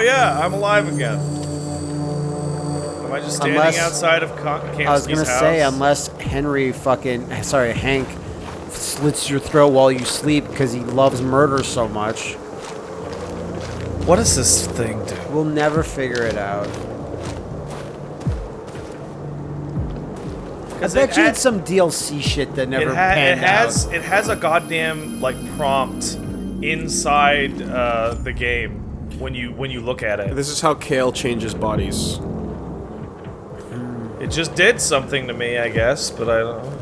yeah, I'm alive again. Am I just standing Unless- outside of Kamsky's I was gonna house? say unless Henry fucking sorry Hank slits your throat while you sleep because he loves murder so much. What does this thing do? We'll never figure it out. I bet it you had- it's some DLC shit that never it, ha- it has out. it has a goddamn like prompt inside uh, the game when you when you look at it. This is how Kale changes bodies. It just did something to me, I guess, but I don't. know.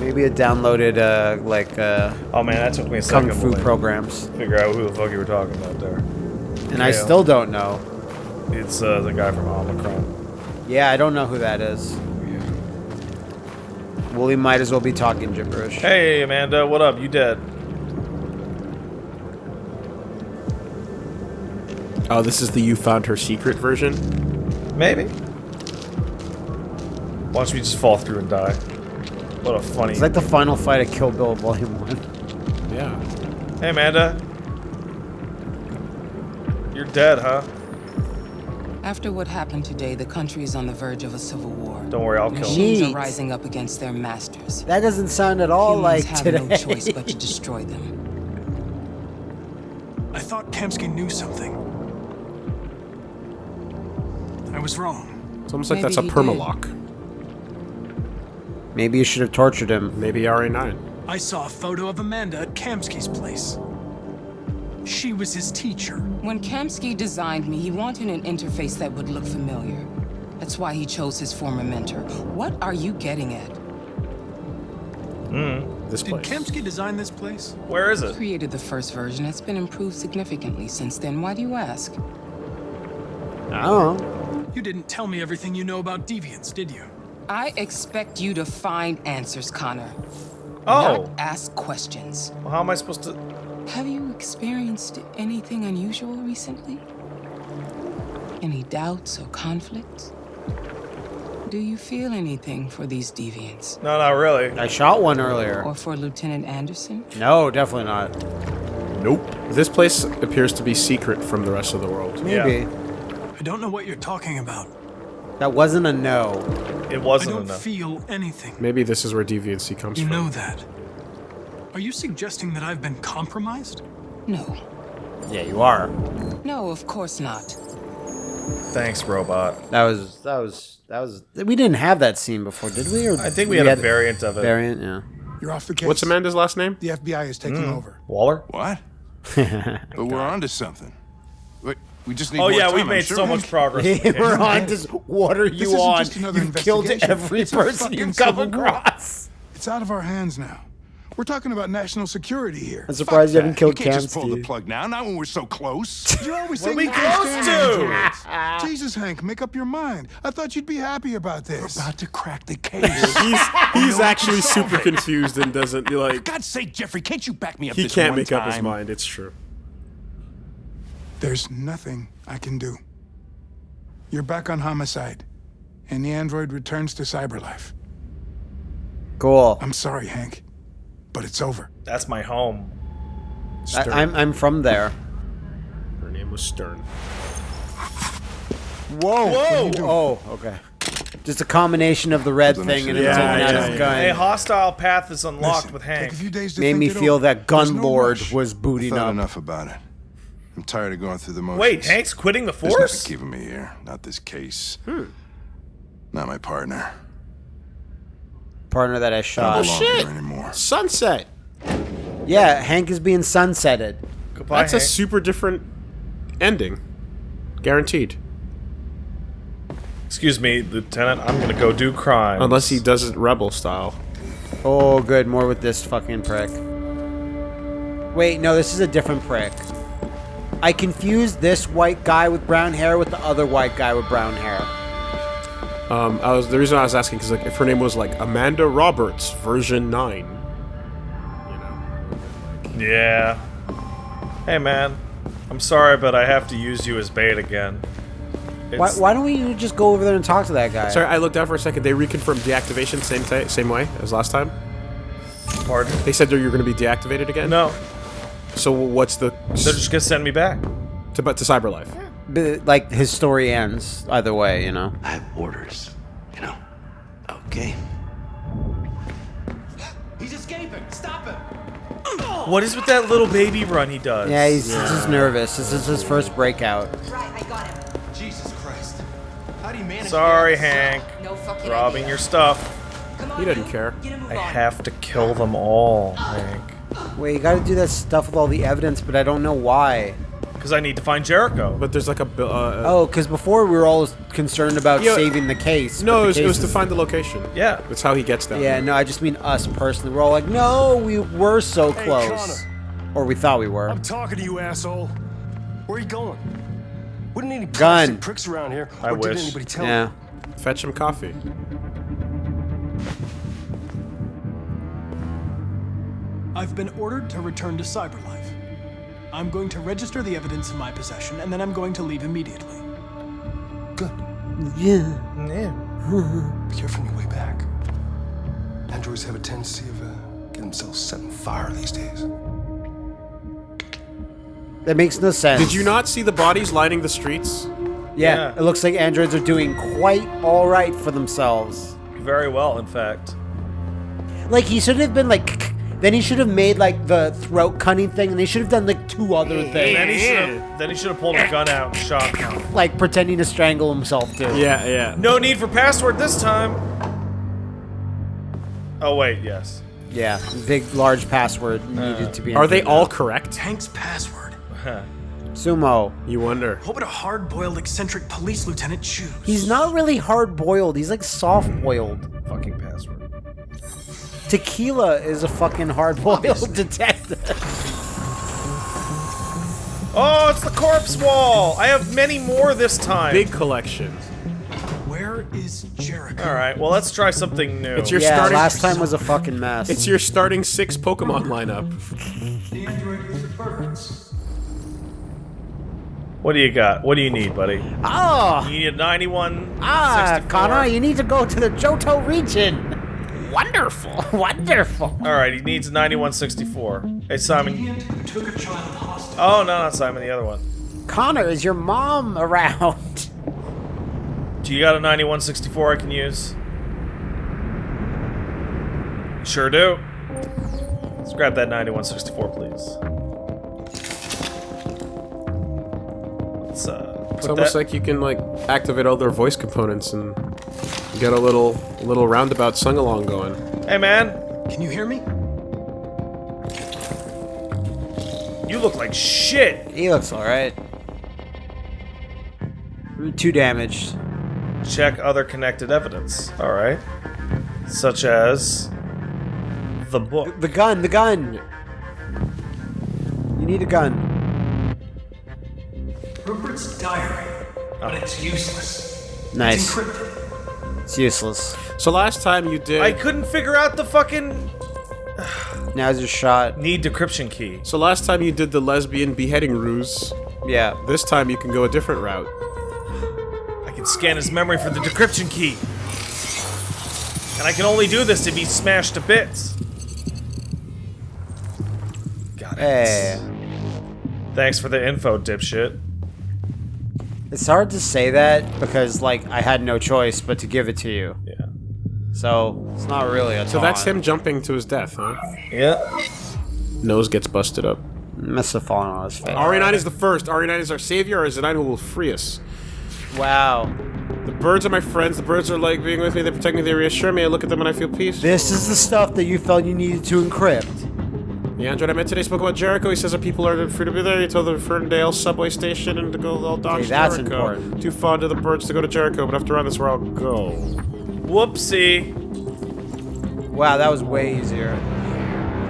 Maybe it downloaded uh like uh Oh man, that took me a kung second fu to programs, figure out who the fuck you were talking about there. and I still don't know. It's uh, the guy from Omikron. Yeah, I don't know who that is. Well, we might as well be talking gibberish. Hey Amanda, what up? You dead? Oh, this is the you found her secret version. Maybe. Watch me just fall through and die. What a funny. It's like the final fight of Kill Bill Volume One. Yeah. Hey Amanda. You're dead, huh? After what happened today, the country is on the verge of a civil war. Don't worry, I'll kill him. Machines Neat. are rising up against their masters. That doesn't sound at all Humans like have today. no choice but to destroy them. I thought Kamsky knew something. Was wrong. It's almost like that's a he did. permalock. Maybe you should have tortured him. Maybe RA9. I saw a photo of Amanda at Kamsky's place. She was his teacher. When Kamsky designed me, he wanted an interface that would look familiar. That's why he chose his former mentor. What are you getting at? Hmm. This Did place. Kamsky design this place? Where is it? Created the first version. It's been improved significantly since then. Why do you ask? I don't know. You didn't tell me everything you know about deviants, did you? I expect you to find answers, Connor. Oh, Not ask questions. well, how am I supposed to? Have you experienced anything unusual recently? Any doubts or conflicts? Do you feel anything for these deviants? No, not really. I shot one earlier. Or for Lieutenant Anderson? No, definitely not. Nope. This place appears to be secret from the rest of the world. Maybe. I don't know what you're talking about. That wasn't a no. It wasn't I don't enough. feel anything. Maybe this is where deviancy comes You from. You know that. Are you suggesting that I've been compromised? No. Yeah, you are. No, of course not. Thanks, robot. That was that was that was. We didn't have that scene before, did we? Or I think we, had, a variant of it. variant. Yeah. You're off the case. What's Amanda's last name? The FBI is taking hmm. over. Waller. What? but we're onto something. Wait, we just need Oh more yeah, time, we've made sure. so much progress. We're on to what are you isn't on? just another You've killed investigation. every It's person fucking you've come civil war. across. It's out of our hands now. We're talking about national security here. I'm surprised you haven't You killed can't just pull the plug now, not when we're so close. You're always What are saying we close to? Jesus, Hank, make up your mind. I thought you'd be happy about this. We're About to crack the case. He's he's actually super confused and doesn't like. For God's sake, Jeffrey, can't you back me up He this can't one make up his mind. It's true. There's nothing I can do. You're back on homicide, and the android returns to cyberlife. Cool. I'm sorry, Hank, but it's over. That's my home. I, I'm I'm from there. Her name was Stern. Whoa. Whoa! Oh, okay. Just a combination of the red thing and him should've taking Yeah, out yeah, his yeah. A hostile path is unlocked Listen, with take Hank. a few days to Made think me feel over. that There's gun no lord rush. was I booting thought up. enough about it. I'm tired of going through the motions. Wait, Hank's quitting the There's force? nothing keeping me here. Not this case. Hmm. Not my partner. Partner that I I shot. Oh shit. here anymore. Sunset. Yeah, Hank is being sunsetted. Goodbye, That's a super different ending. Guaranteed. Excuse me, Lieutenant. I'm gonna go do crime. Unless he does it rebel style. Oh, good. More with this fucking prick. Wait, no, this is a different prick. I confused this white guy with brown hair with the other white guy with brown hair. Um, I was the reason I was asking because like if her name was like Amanda Roberts version nine, you know. Yeah. Hey, man. I'm sorry, but I have to use you as bait again. Why, why don't we just go over there and talk to that guy? Sorry, I looked down for a second. They reconfirmed deactivation same same way as last time. Pardon? They said that you're going to be deactivated again. No, So what's the they're just gonna send me back. to but to CyberLife? but, like his story ends either way, you know. I have orders, you know. Okay. He's escaping! Stop him! What is with that little baby run he does? Yeah, he's just nervous. This is his first breakout. Right, I got him. Jesus Christ. How do you manage Sorry, Hank. No fucking Robbing idea. your stuff. On, He doesn't care. Get a move I have to kill them all, Hank. Wait, you got to do that stuff with all the evidence, but I don't know why. Because I need to find Jericho. But there's like a. Uh, Oh, because before we were all concerned about Yeah. saving the case. no, but it the was, it was to find the location. Yeah. That's how he gets down. Yeah, there. no, I just mean us personally. We're all like, no, we were so Hey, close, Connor. or we thought we were. I'm talking to you, asshole. Where are you going? Wouldn't any Gun. pricks around here? I wish. Did anybody tell Yeah. you? Fetch him coffee. I've been ordered to return to Cyberlife. I'm going to register the evidence in my possession, and then I'm going to leave immediately. Good. Yeah. Yeah. Be careful on your way back. Androids have a tendency of uh, getting themselves set on fire these days. That makes no sense. Did you not see the bodies lining the streets? Yeah, Yeah. it looks like androids are doing quite all right for themselves. Very well, in fact. Like he should have been like, then he should have made like the throat cutting thing, and they should have done like two other And things, then he should have then he should have pulled a gun out and shot him. like pretending to strangle himself too. Yeah, yeah. No need for password this time. Oh wait, yes. Yeah, big large password uh. needed to be. Are they all now. correct? Tank's password. Uh-huh. sumo? You wonder. What would a hard-boiled eccentric police lieutenant choose? He's not really hard boiled. He's like soft boiled. Fucking password. Tequila is a fucking hard boiled detective. Oh, it's the corpse wall. I have many more this time. Big collection. Where is Jericho? All right. Well, let's try something new. It's your yeah, starting. last time was a fucking mess. It's your starting six Pokemon lineup. The android with the birds. What do you got? What do you need, buddy? oh, You need a 91. ah, 64. Connor, you need to go to the Johto region. Wonderful, wonderful. All right, he needs 9164. Hey, Simon. Took a child hostage. Oh no, not Simon. The other one. Connor, is your mom around? Do you got a 9164 I can use? Sure do. Let's grab that 9164, please. Let's uh, put It's almost that- like you can like activate all their voice components and get a little little roundabout sung along going. Hey man, Can you hear me? you look like shit. He looks alright. Too damaged. Check other connected evidence. All right, such as the book. The gun, the gun. You need a gun. Rupert's diary, but it's useless. Nice. It's encrypted. It's useless. So last time you did. I couldn't figure out the fucking Now's your shot. need decryption key. So last time you did the lesbian beheading ruse. Yeah. This time you can go a different route. I can scan his memory for the decryption key. And I can only do this if he's smashed to bits. Got it. Hey. Thanks for the info, dipshit. It's hard to say that because, like, I had no choice but to give it to you. Yeah. So, it's not really a So that's him jumping to his death, huh? Yeah. Nose gets busted up. Must have fallen on his face. RA9 is the first. RA9 is our savior, or is the 9 who will free us? Wow. The birds are my friends. The birds are like being with me. They protect me. They reassure me. I look at them and I feel peace. This is the stuff that you felt you needed to encrypt. The android I met today spoke about Jericho. He says that people are free to be there. He told the Ferndale subway station and to go all dodge Okay, that's Jericho. important. Too fond of the birds to go to Jericho, but after all, that's where I'll go. Whoopsie. Wow, that was way easier.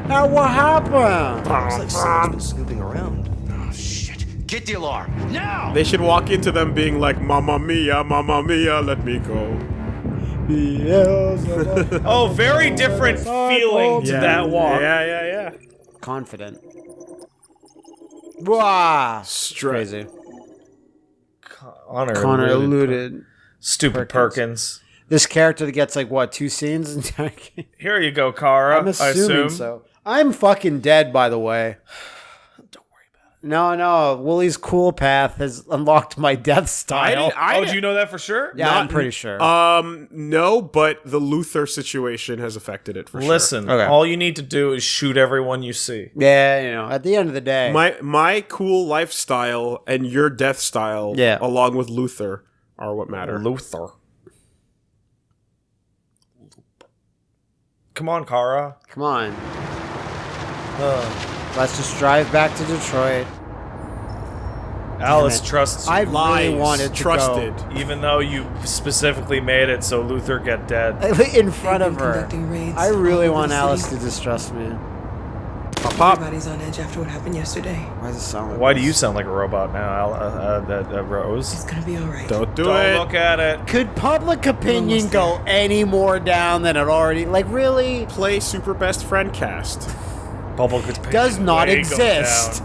Now, what happened? Looks like someone's been snooping around. Oh, shit. Get the alarm. Now! They should walk into them being like, Mamma mia, Mamma mia, let me go. Oh, very different feeling to that walk. Yeah, yeah, yeah. Confident. Wow. Straight. Crazy. Connor, Connor eluded. eluded. Stupid Perkins. This character that gets like what two scenes? in? Here you go, Kara. I'm I assuming assume. so. I'm fucking dead, by the way. Don't worry about No, no. Woolie's cool path has unlocked my death style. didn't- I oh, do you know that for sure? yeah, I'm pretty sure. Um, no, but the Luther situation has affected it for sure. Listen, Okay. all you need to do is shoot everyone you see. yeah, you know, at the end of the day, My my cool lifestyle and your death style, Yeah. along with Luther, are what matter. Luther. Come on, Kara. come on, Uh, let's just drive back to Detroit. Alice trusts you, I Lies, really wanted to trusted. even though you specifically made it so Luther get dead. in front of They've her. I really want Alice city. to distrust me. Pop, pop. Everybody's on edge after what happened yesterday. Why does it sound like Why do you sound like a robot now, Al- uh, uh, uh, uh, Rose? It's gonna be all right. Don't do Don't it. look at it. Could public opinion go any more down than it already? Like, really? Play Super Best Friend Cast. Public opinion Does not exist.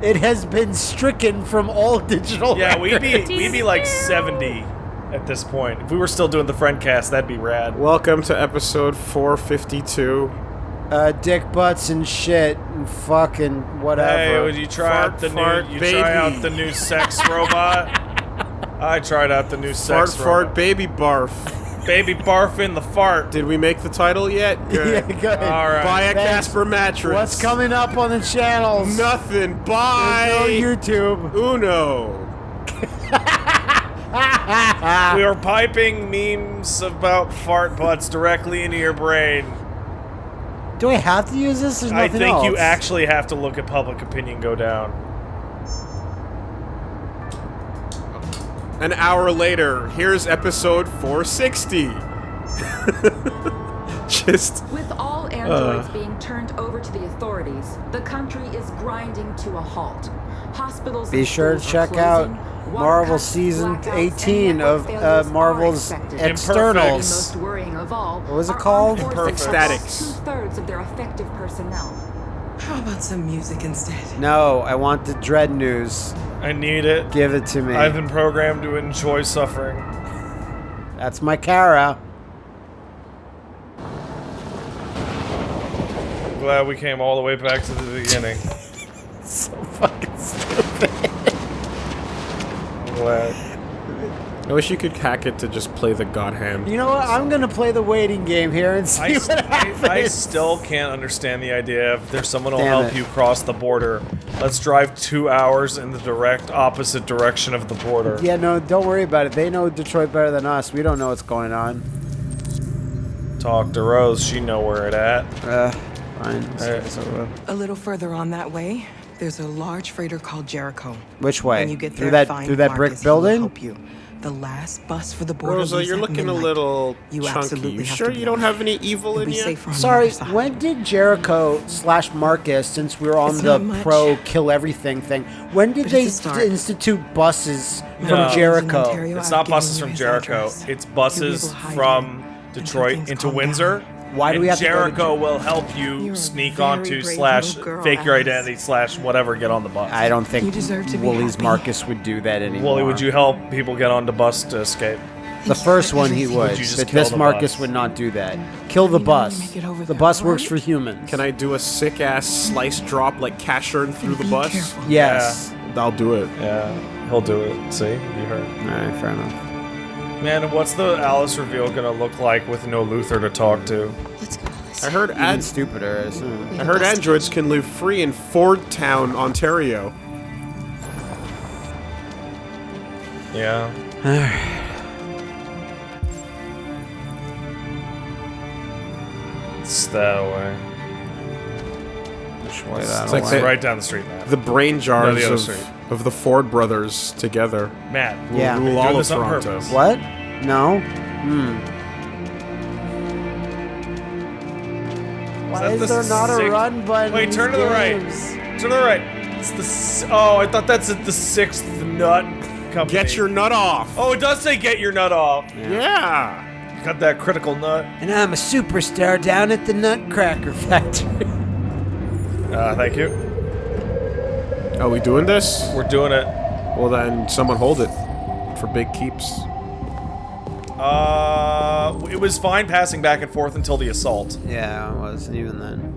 It has been stricken from all digital. Yeah, we'd be we'd be like seventy at this point. If we were still doing the friend cast, that'd be rad. Welcome to episode 452. uh, dick butts and shit and fucking whatever. Hey, would you try Fart, out the fart, new? You baby. try out the new sex robot? I tried out the new Fart, sex fart, robot. baby barf. Baby barf in the fart. Did we make the title yet? yeah, Good. good. All right. Buy a Thanks. Casper mattress. What's coming up on the channels? Nothing. There's Bye. no YouTube. Uno. We are piping memes about fart butts directly into your brain. Do I have to use this? There's nothing I nothing think you actually have to look at public opinion go down. An hour later, here's episode 460. Just With all androids being turned over to the authorities, the country is grinding to a halt. Hospitals Be sure to check out closing, water Marvel cuts, season 18 of uh, Marvel's expected. Externals. Most worrying of all, What was it called? armed Imperfect. Statics. Two-thirds of their effective personnel. How about some music instead? No, I want the dread news. I need it. Give it to me. I've been programmed to enjoy suffering. That's my Kara. Glad we came all the way back to the beginning. So fucking stupid. I'm glad. I wish you could hack it to just play the God Hand. You know what? I'm gonna play the waiting game here and see I, what happens. I, I still can't understand the idea of there's someone who'll Damn help it. you cross the border. Let's drive two hours in the direct opposite direction of the border. Yeah, no, don't worry about it. They know Detroit better than us. We don't know what's going on. Talk to Rose, she know where it at. Uh, fine. Alright. So, uh, A little further on that way, there's a large freighter called Jericho. which way? When you get through that find through that brick Marcus. He will building? Help you. The last bus for the border. Rosa, you're at looking a little You chunky. absolutely You sure you don't have any evil You'll in be you? safer on the Sorry, when did Jericho slash Marcus, since we are on It's the pro kill everything thing, when did But they it's a start. institute buses No. from Jericho? Ontario, It's not buses from Jericho. address. It's buses able to hide from Detroit into Windsor. down. Why do and we have to go to Jericho will help you You're sneak onto slash girl, fake your identity slash whatever get on the bus. I don't think You deserve to be Woolie's happy. Marcus would do that anymore. Woolie, would you help people get on the bus to escape? The first one he Would would, but this Marcus bus? would not do that. Kill the bus. make it over The there, bus all works for humans. Can I do a sick ass slice drop like Casshern through the bus? careful. Yes. I'll do it. Yeah, he'll do it. See, you heard. All right, fair enough. Man, what's the Alice reveal gonna look like with no Luther to talk to? Let's go, Alice. I heard ad- stupider, I. I heard androids can live free in Fordtown, Ontario. Yeah. it's that way. Which way It's that like like the- right down the street, Matt. The brain jars the other of, street. Of the Ford brothers together. Matt, Yeah. we're Rule all of this on Toronto. purpose. What? No. Hmm. Why that is the there not a run button? Wait, turn to these the right. Turn to the right. It's the. s- Oh, I thought that's the sixth nut company. Get your nut off. Oh, it does say get your nut off. yeah. Got that critical nut. And I'm a superstar down at the Nutcracker Factory. Uh, thank you. Are we doing this? We're doing it. Well, then someone hold it for big keeps. Uh, it was fine passing back and forth until the assault. yeah, it was even then.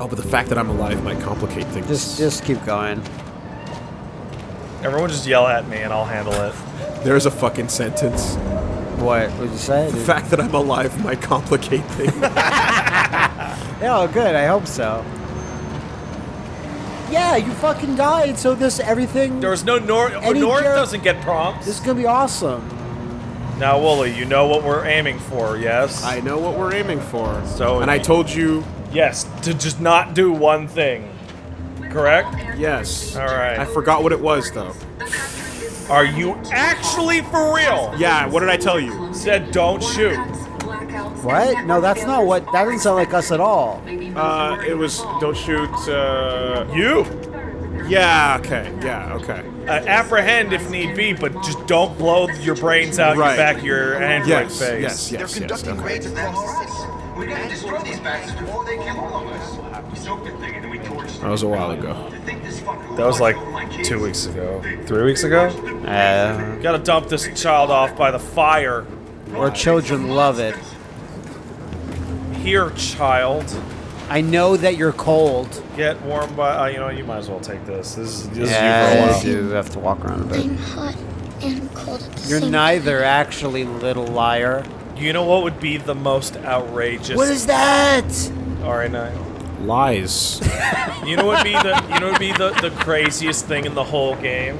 Oh, but the fact that I'm alive might complicate things. Just, just keep going. Everyone just yell at me and I'll handle it. There's a fucking sentence. What What'd you say? The dude? fact that I'm alive might complicate things. Yeah, oh, good. I hope so. Yeah, you fucking died, so this everything. There was no North. Oh, any North doesn't get prompts. This is gonna be awesome. Now, Woolie, you know what we're aiming for, yes? I know what we're aiming for. So- and I told you Yes, to just not do one thing. Correct? yes. All right. I forgot what it was though. Are you actually for real? Yeah, what did I tell you? Said don't shoot. What? No, that's not what. That doesn't sound like us at all. Uh, it was don't shoot. Uh, You. yeah. Okay. Yeah. Okay. Uh, apprehend if need be, but just don't blow your brains out Right. your back of your android Yes. face. Yes. Yes. They're Yes. conducting okay. raids of analysis. We gotta destroy these bastards before they kill all of us. That was a while ago. That was like two weeks ago. Three weeks ago? Uh, Gotta dump this child off by the fire. or children love it. Here, child. I know that you're cold. Get warm by. Uh, you know, you might as well take this. This is, this yeah, is you for a while. you have to walk around a bit. I'm hot and cold at the You're same neither, actually, little liar. You know what would be the most outrageous? What is that? All right, now. Lies. You know what would be the you know what would be the, the craziest thing in the whole game?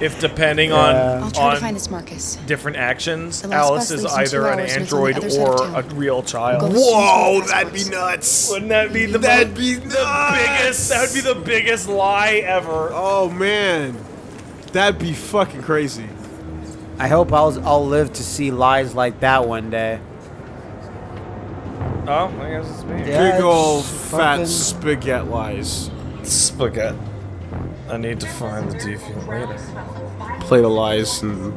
If depending Yeah. on I'll try on to find this Marcus. different actions, Alice is either an hours and it's on the android or a town. real We'll child. Whoa, that'd be nuts. Wouldn't that be the That'd be the biggest? That would be the biggest lie ever. Oh man, that'd be fucking crazy. I hope I'll, I'll live to see lies like that one day. Oh, I guess it's me. Yeah, Big ol' it's fat fucking- spaghetti lies. Spaghetti. I need to find the deviant later. Play the lies and.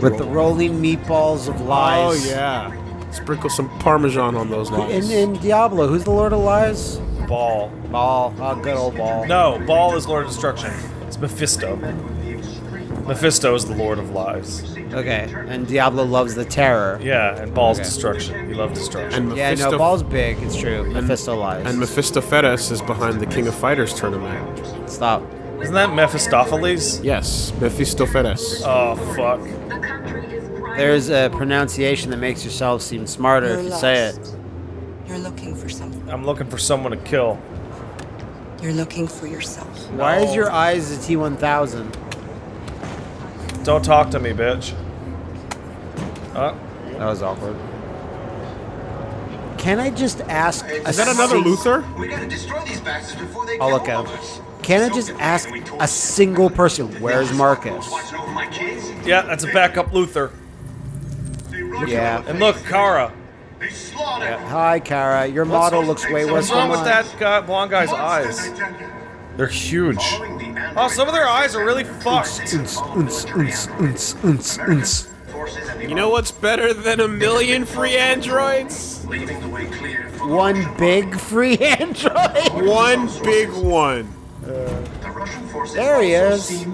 With the rolling meatballs of oh, lies. Oh yeah. Sprinkle some parmesan on those lies. In, in Diablo, who's the Lord of Lies? Baal. Baal. Oh, good old Baal. No, Baal is Lord of Destruction. It's Mephisto. Mephisto is the Lord of Lies. Okay, and Diablo loves the terror. Yeah, and Baal's Okay. destruction. He loves destruction. and Yeah, Mephisto, no, Baal's big. It's true. Mephisto lies. and Mephistopheles is behind the King of Fighters tournament. Stop. Isn't that Mephistopheles? Yes, Mephistopheles. Oh fuck. There's a pronunciation that makes yourself seem smarter You're if you say it. You're looking for something. I'm looking for someone to kill. You're looking for yourself. Why is your eyes a T1000? Don't talk to me, bitch. Uh, That was awkward. Can I just ask? a Is that another Luther? We gotta destroy these bastards before they I'll look all at of Can I just ask a single person? Where's Marcus? Watching over my kids? yeah, that's a backup Luther. Yeah. And look, Kara. Yeah. Hi, Kara. Your model looks way worse What's wrong with that guy, blonde guy's eyes? They're huge. Oh, some of their eyes are really fucked. You know what's better than a million free androids? Leaving the way clear for One big free android. One big one. the Russian forces. There he is.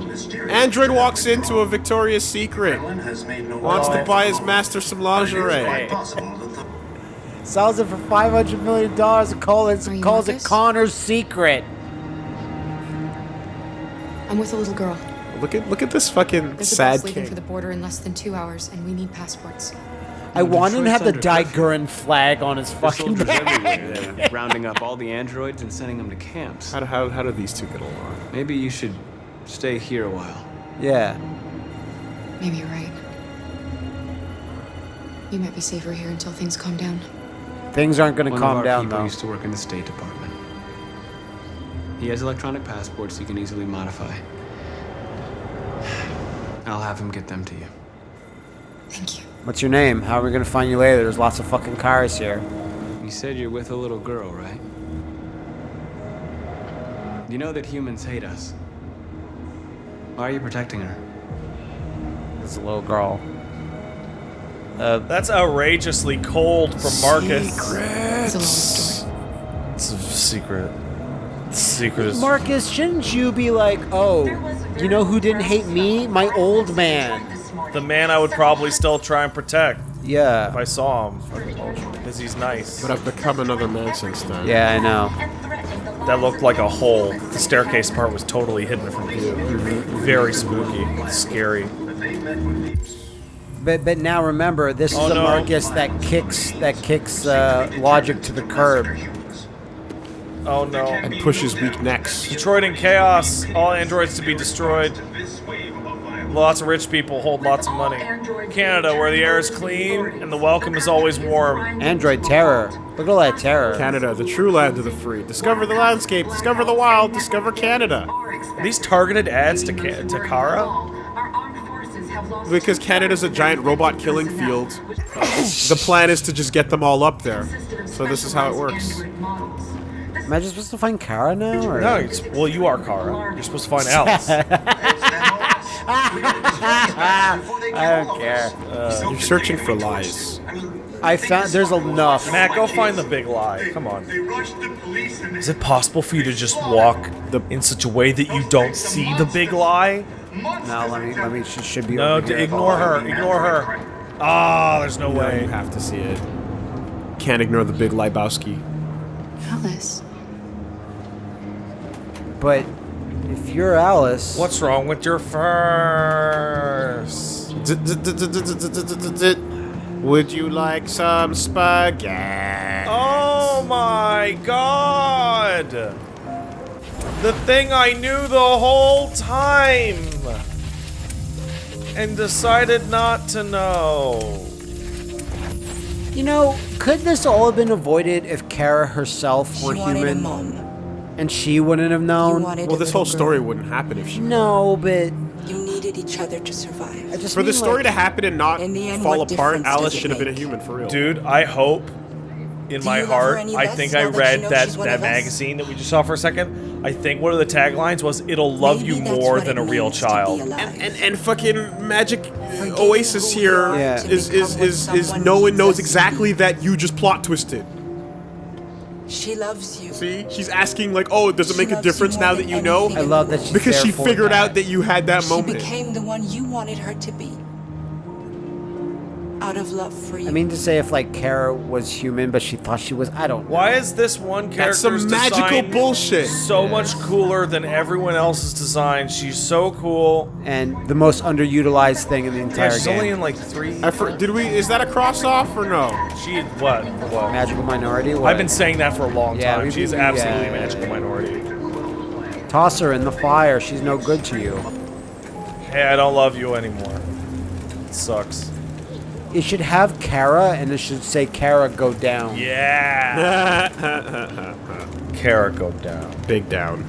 Android walks into a Victoria's Secret. Kremlin has made no Wants to buy his master some lingerie. quite possible that the Sells it for five hundred million dollars and calls it calls it Connor's secret. I'm with a little girl. Look at look at this fucking There's a sad bus leaving king. for the border in less than two hours, and we need passports. I want him to have the Detroit's under Digurin flag on his fucking soldiers back. everywhere. They're rounding up all the androids and sending them to camps. How do, how, how do these two get along? Maybe you should stay here a while. Yeah. Maybe you're right. You might be safer here until things calm down. Things aren't going to One calm of our down people though. used to work in the State Department. He has electronic passports he can easily modify. I'll have him get them to you. Thank you. What's your name? How are we going to find you later? There's lots of fucking cars here. You said you're with a little girl, right? You know that humans hate us. Why are you protecting her? It's a little girl. Uh, That's outrageously cold from Marcus. It's a long story. It's a secret. The secret is. Marcus, shouldn't you be like, oh, you know who didn't hate me? My old man. the man I would probably still try and protect Yeah. if I saw him. because he's nice. But I've become another man since then. Yeah, I know. That looked like a hole. The staircase part was totally hidden from view. Very spooky, scary. But but now remember, this Oh, is a no. Marcus that kicks that kicks uh, logic to the curb. Oh no. And pushes weak necks. Detroit in chaos. All androids to be destroyed. Lots of rich people hold lots of money. Canada, where the air is clean and the welcome is always warm. Android terror. Look at all that terror. Canada, the true land of the free. Discover the landscape. Discover the wild. Discover Canada. Are these targeted ads to Ca- to Kara? Because Canada's a giant robot killing field. the plan is to just get them all up there. So this is how it works. Am I just supposed to find Kara now? Or? No, it's, well, you are Kara. You're supposed to find Alice. I don't care. Uh, You're searching for lies. I found there's enough. Matt, go find the big lie. Come on. Is it possible for you to just walk the, in such a way that you don't see the big lie? No, let me let me. She should be. No, over here. ignore her. Ignore her. Ah, there's no No, way. you have to see it. Can't ignore the big Lebowski. Alice. But if you're Alice, What's wrong with your first? Would you like some spaghetti? Oh my god! The thing I knew the whole time! And decided not to know. You know, could this all have been avoided if Kara herself She were wanted a human mom. And she wouldn't have known? Well, this whole little story girl. wouldn't happen if she. No, but You needed each other to survive. I just For the story like, to happen and not In the end, fall apart, Alice should have been a human for real. Dude, I hope in Do my you love her heart, I think I read know that, that magazine that we just saw for a second. I think one of the taglines was, It'll love Maybe you more than a real means to be child. And, and and fucking magic uh, Forgetting Oasis who we here Yeah. to is is become what is is no one knows exactly that you just plot twisted. She loves you. See, she's asking like, oh, does it She make a difference now that you know? I love that she's Because there she for figured that. out that you had that She moment. She became the one you wanted her to be. Out of love for you. I mean to say if like Kara was human, but she thought she was. I don't. know. Why is this one That's character's some magical design bullshit. so much cooler than everyone else's design? She's so cool. And the most underutilized thing in the entire Yeah, entire she's game. only in like three. I for, did we? Is that a cross off or no? She what? What? Magical minority. What? I've been saying that for a long Yeah, time. we've She's been- absolutely yeah. a magical minority. toss her in the fire. She's no good to you. Hey, I don't love you anymore. It sucks. It should have Kara, and it should say Kara go down. Yeah. Kara go down. Big down.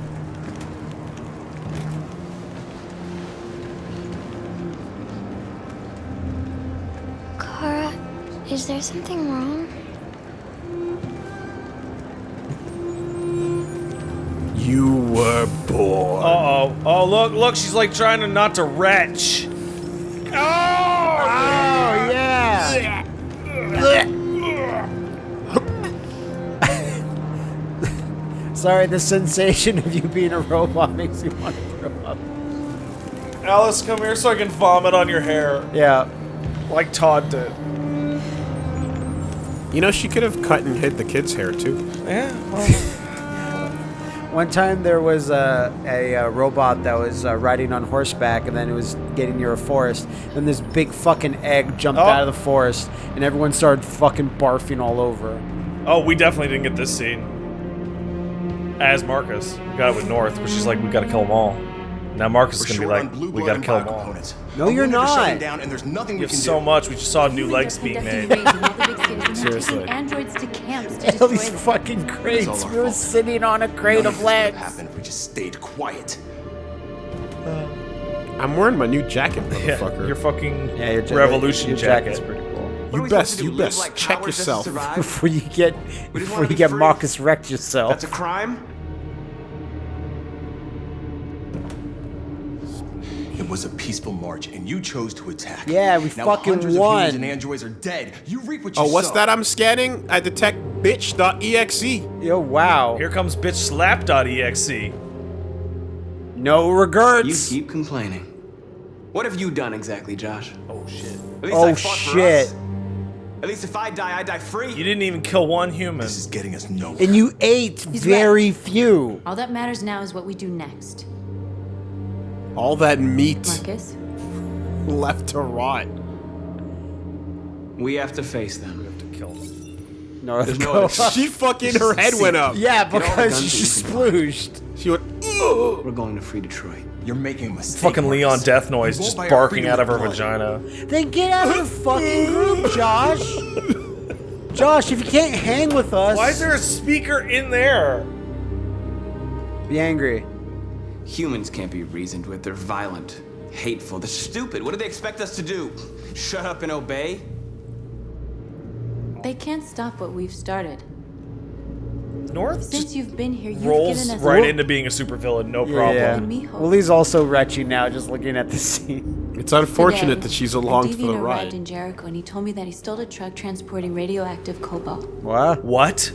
Kara, is there something wrong? You were born. Uh oh. Oh look, look. She's like trying to not to retch. Sorry, the sensation of you being a robot makes me want to throw up. Alice, come here so I can vomit on your hair, Yeah. like Todd did. You know, she could have cut and hid the kid's hair too. Yeah. One time there was a, a, uh robot that was uh, riding on horseback, and then it was getting near a forest. Then this big fucking egg jumped Oh. out of the forest, and everyone started fucking barfing all over. Oh, we definitely didn't get this scene. As Marcus, we got it with North, where she's like, we gotta kill them all. Now Marcus We're gonna be like, we gotta kill them all. biocomponents. No, you're we need to shut not. them down, and there's nothing We we have can so do. much. We just saw new legs being made. raids in all the big cities, and they're Seriously. androids to camps to All these fucking crates. We were sitting on a crate None of this would have legs. happened if we just stayed quiet. I'm wearing my new jacket, Yeah, motherfucker. your fucking Yeah, your ja- revolution your jacket. You best, you best like check cowards yourself. Before you get, before you get free. Marcus wrecked yourself. That's a crime? It was a peaceful march, and you chose to attack. Yeah, we now fucking hundreds won. Of humans and androids are dead. You reap what oh, you Oh, what's sow. that I'm scanning? I detect bitch.exe. Yo, wow. Here comes bitch slap.exe. No You keep complaining. What have you done exactly, Josh? Oh shit. At least Oh I fought for shit. Us. At least if I die, I die free. You didn't even kill one human. This is getting us nowhere. And you ate very few. All that matters now is what we do next. All that meat Marcus? left to rot. We have to face them. We have to kill them. North There's no She fucking, her head went up. Yeah, Get all the because she that you can splooged. She went, We're going to free Detroit. You're making a mistake. Fucking Leon Marcus. Death Noise just barking out of her blood. vagina. Then get out of the fucking group, Josh. Josh, if you can't hang with us, Why is there a speaker in there? be angry. Humans can't be reasoned with. They're violent, hateful, they're stupid. What do they expect us to do? Shut up and obey? They can't stop what we've started. North Since you've been here, you've rolls given us right into being a supervillain, no problem. Yeah. And me hope. Willie's also retching now, just looking at the scene. It's unfortunate Today, that she's a along for deviant the arrived ride. in Jericho, and he told me that he stole a truck transporting radioactive cobalt. What? What?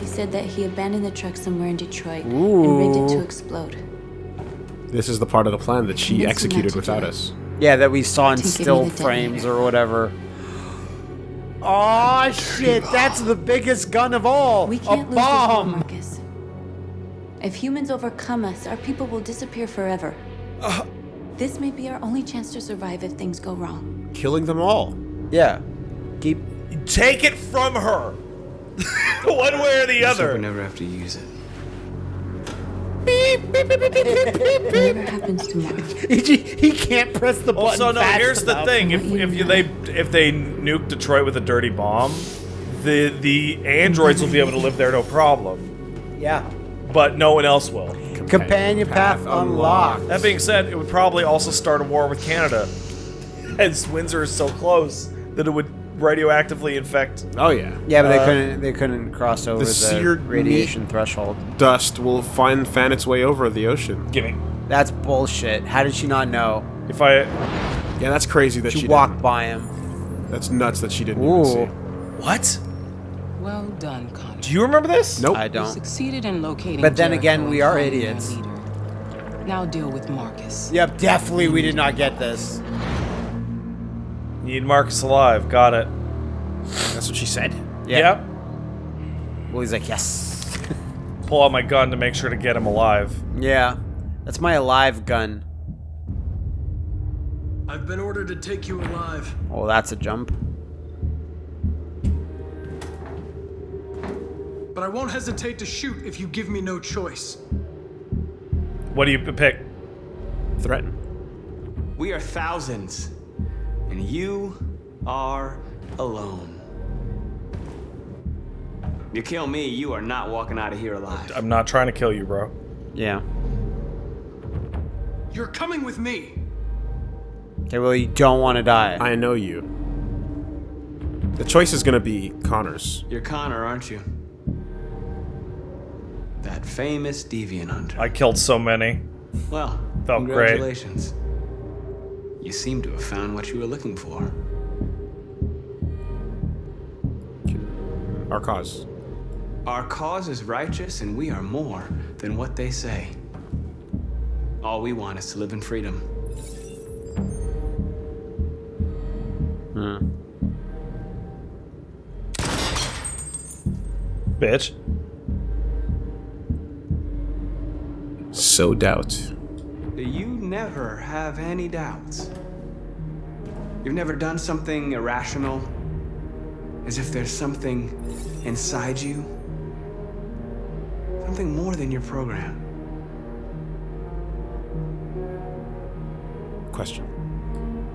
He said that he abandoned the truck somewhere in Detroit and rigged it to explode. This is the part of the plan that she executed without us. Yeah, that we saw in To give me still frames or whatever. Oh shit! That's the biggest gun of all. We a can't lose this war, bomb. Marcus. If humans overcome us, our people will disappear forever. Uh, This may be our only chance to survive if things go wrong. Killing them all. Yeah. Keep. Take it from her. One way or the Let's we other. never have to use it. Whatever happens tomorrow, he, he can't press the button. Also, no. fast Here's the thing: if if you, they if they nuke Detroit with a dirty bomb, the the androids will be able to live there no problem, Yeah. but no one else will. Companion path unlocked. That being said, it would probably also start a war with Canada, as Windsor is so close that it would radioactively infect. Oh yeah. Yeah, but they Uh, couldn't. They couldn't cross over The the, seared radiation meat- threshold. Dust will find fan its way over the ocean. Gimme. That's bullshit. How did she not know? If I Yeah, that's crazy that She, she, walked didn't. by him. That's nuts that she didn't Ooh. even see. what? Well done, Connor. Do you remember this? Nope. I don't. succeeded in locating But then Jericho again, we are idiots. Now deal with Marcus. Yep, definitely we did not get this. Need Marcus alive. Got it. That's what she said. Yeah. Yep. Well, he's like, yes. Pull out my gun to make sure to get him alive. yeah. That's my alive gun. I've been ordered to take you alive. Oh, that's a jump. But I won't hesitate to shoot if you give me no choice. What do you pick? Threaten. We are thousands, and you are alone. You kill me, you are not walking out of here alive. I'm not trying to kill you, bro. Yeah. You're coming with me. Okay, well, you don't want to die. I know you. The choice is gonna be Connor's. You're Connor, aren't you? That famous deviant hunter. I killed so many. Well, Felt great. Congratulations. You seem to have found what you were looking for. Our cause. Our cause is righteous, and we are more than what they say. All we want is to live in freedom. Hmm. Bitch. So doubt. Do you never have any doubts. You've never done something irrational, as if there's something inside you, something more than your program. Question.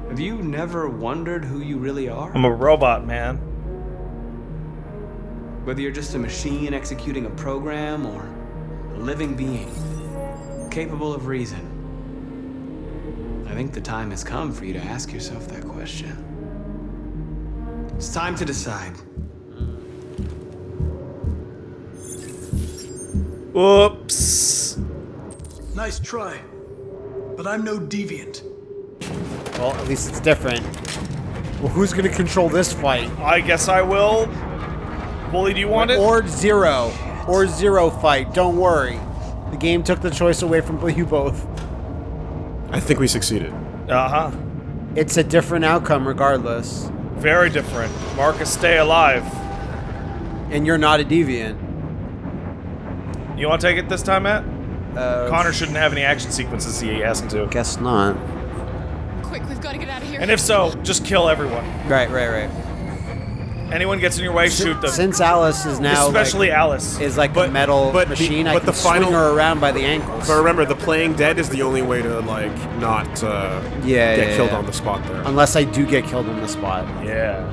Have you never wondered who you really are? I'm a robot, man. Whether you're just a machine executing a program or a living being, capable of reason. I think the time has come for you to ask yourself that question. It's time to decide. Whoops. Nice try. But I'm no deviant. Well, at least it's different. Well, who's gonna control this fight? I guess I will. Woolie, do you want it? Or zero. Or zero fight. Don't worry. The game took the choice away from you both. I think we succeeded. Uh huh. It's a different outcome regardless. Very different. Marcus, stay alive. And you're not a deviant. You want to take it this time, Matt? Uh, Connor shouldn't have any action sequences he asked him to. Guess not. Quick, we've got to get out of here. And if so, just kill everyone. Right, right, right. Anyone gets in your way, shoot them. Since Alice is now Especially like, Alice. is like a metal but the- machine, I but can the swing her around by the ankles. But remember, the playing dead is the only way to like not uh, Yeah, get yeah, killed yeah. on the spot there. Unless I do get killed on the spot. Yeah.